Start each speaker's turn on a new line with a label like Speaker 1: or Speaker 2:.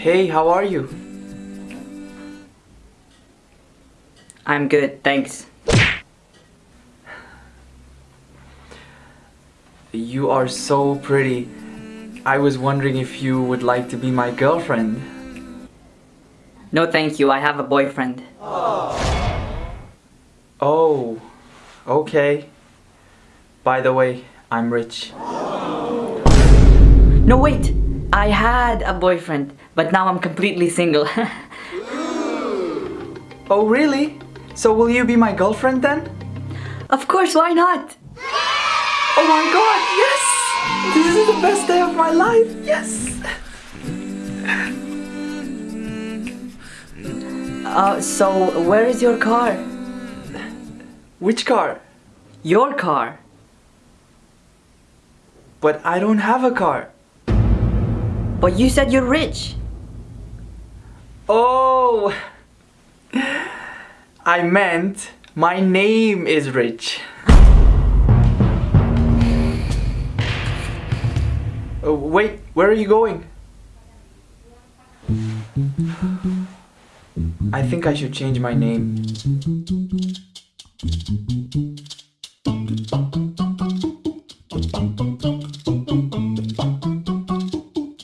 Speaker 1: Hey, how are you?
Speaker 2: I'm good, thanks.
Speaker 1: You are so pretty. I was wondering if you would like to be my girlfriend.
Speaker 2: No thank you, I have a boyfriend.
Speaker 1: Oh, oh okay. By the way, I'm rich.
Speaker 2: No wait! I had a boyfriend, but now I'm completely single.
Speaker 1: Oh, really? So will you be my girlfriend then?
Speaker 2: of course, why not?
Speaker 1: Oh my god, yes! This is the best day of my life, yes!
Speaker 2: Uh, so where is your car?
Speaker 1: Which car?
Speaker 2: Your car.
Speaker 1: But I don't have a car.
Speaker 2: But you said you're rich.
Speaker 1: Oh! I meant my name is Rich. Oh, wait, where are you going? I think I should change my name.